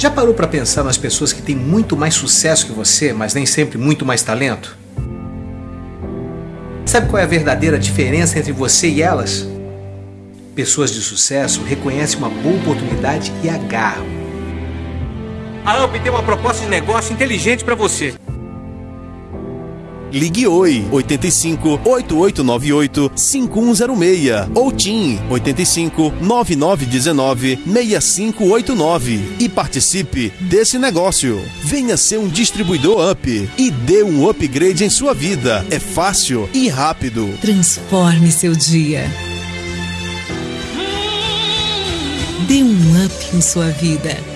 Já parou para pensar nas pessoas que têm muito mais sucesso que você, mas nem sempre muito mais talento? Sabe qual é a verdadeira diferença entre você e elas? Pessoas de sucesso reconhecem uma boa oportunidade e agarram. A UP tem uma proposta de negócio inteligente para você. Ligue Oi 85 8898 5106 ou TIM 85 9919 6589 e participe desse negócio. Venha ser um distribuidor Up e dê um upgrade em sua vida. É fácil e rápido. Transforme seu dia. Dê um up em sua vida.